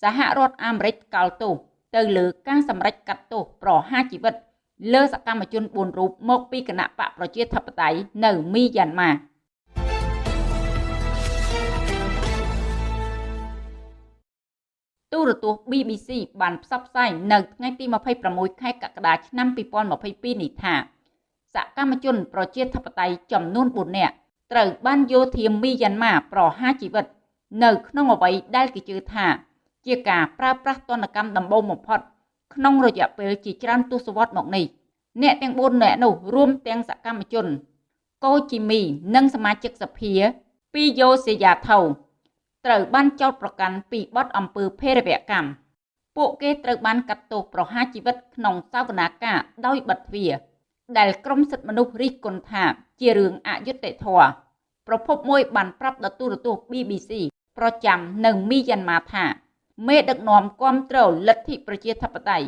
សហរដ្ឋអាមេរិកកោលទោសទៅលើការសម្រេចកាត់ទោសប្រហារជីវិត លើសកម្មជន4រូបមកពីគណៈបកប្រជាធិបតេយ្យនៅមីយ៉ាន់ម៉ាទូរទស្សន៍ BBC បានផ្សព្វផ្សាយនៅថ្ងៃទី26ខែកក្កដាឆ្នាំ2022នេះថាសកម្មជនប្រជាធិបតេយ្យចំនួន4នាក់ត្រូវបានយោធាមីយ៉ាន់ម៉ាប្រហារជីវិត នៅក្នុងអ្វីដែលគេជឿថា ជាការប្រើប្រាស់ទណ្ឌកម្មដំបូងបំផុត ក្នុងរយៈពេលជាច្រើនទសវត្សរ៍មកនេះអ្នកទាំង4នាក់នោះរួមទាំងសកម្មជនកូជីមី និងសមាជិកសភាពីយ៉ូសេយ៉ាថៅត្រូវបានចោទប្រកាន់ពីបទអំពើភេរវកម្មពួកគេត្រូវបានកាត់ទោសប្រហារជីវិតក្នុងសវនាការដោយបិទទ្វារដែលក្រមសិទ្ធិមនុស្សរិះគន់ថាជារឿងអយុត្តិធម៌ប្រភពមួយបានប្រាប់ដល់ទូរទស្សន៍ BBC ប្រចាំនៅមីយ៉ាន់ម៉ាថា មេដឹកនាំគ្រប់គ្រងលទ្ធិប្រជាធិបតេយ្យ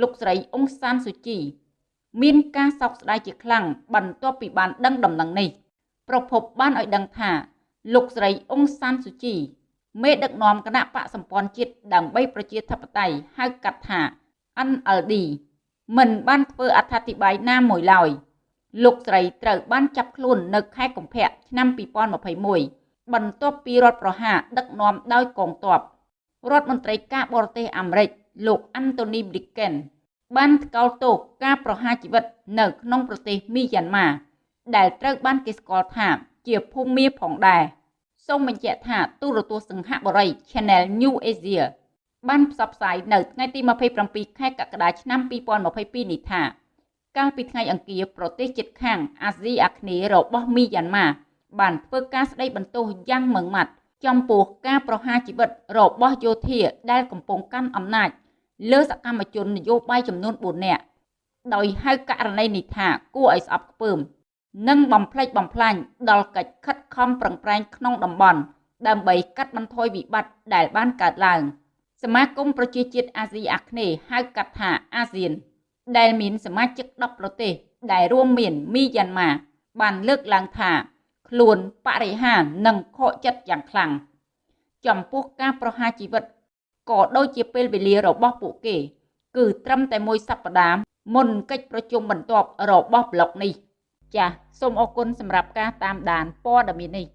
លោកស្រីអ៊ុងសានស៊ូជីមានការសោកស្ដាយជាខ្លាំងបន្ទាប់ពីបានដឹងដំណឹងនេះប្រភពបានឲ្យដឹងថា លោកស្រីអ៊ុងសានស៊ូជីមេដឹកនាំគណៈបកសម្ព័ន្ធជាតិដើម្បីប្រជាធិបតេយ្យហៅកាត់ថា NLD មិនបានធ្វើអត្ថាធិប្បាយណាមួយឡើយលោកស្រីត្រូវបានចាប់ខ្លួននៅខែកុម្ភៈឆ្នាំ2021បន្ទាប់ពីរដ្ឋប្រហារដឹកនាំដោយកងទ័ព រដ្ឋមន្ត្រីការបរទេសអាមេរិកលោក Anthony Blinken បានថ្កោលទោសការប្រហារជីវិតនៅក្នុងប្រទេសមីយ៉ាន់ម៉ាដែលត្រូវបានគេស្គាល់ថាជាភូមិមាផងដែរសូមបញ្ជាក់ថាទូរទស្សន៍សង្ហបុរី Channel New Asia បានផ្សព្វផ្សាយនៅថ្ងៃទី27ខែកក្កដាឆ្នាំ2022នេះថាកាលពីថ្ងៃអង្គារប្រទេសជិតខាងអាស៊ីអាគ្នេយ៍របស់មីយ៉ាន់ម៉ាបានធ្វើការស្ដីបន្ទោសយ៉ាងម៉ឺងម៉ាត់ ចំពោះការប្រហារជីវិតរបស់យោធាដែលកំពុងកាន់អំណាចលើសកម្មជននយោបាយចំនួន4នាក់ដោយហៅករណីនេះថាគួរឲ្យស្អប់ខ្ពើម និងបំផ្លិចបំផ្លាញដល់កិច្ចខិតខំប្រឹងប្រែងក្នុងតំបន់ដើម្បីកាត់បន្ថយវិបត្តិដែលបានកើតឡើងសមាគមប្រជាជាតិអាស៊ីអាគ្នេយ៍ហៅកាត់ថាអាស៊ាន ដែលមានសមាជិក10ប្រទេសដែលរួមមានមីយ៉ាន់ម៉ាបានលើកឡើងថា ខ្លួនបរិហារនិងខកចិត្តយ៉ាងខ្លាំងចំពោះការប្រហារជីវិតក៏ដូចជាពេលវេលារបស់ពួកគេ គឺត្រឹមតែមួយសប្តាហ៍មុនកិច្ចប្រជុំបន្ទាប់របស់ប្លុកនេះ ចាសសូមអរគុណសម្រាប់ការតាមដានព័ត៌មាននេះ